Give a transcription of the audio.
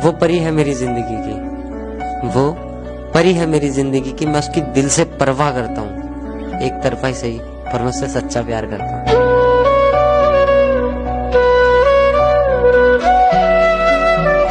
वो परी है मेरी ज़िंदगी की। वो परी है मेरी ज़िंदगी की, मैं उसकी दिल से परवाह करता हूँ। एक तरफा ही सही, पर मैं उससे सच्चा प्यार करता हूँ।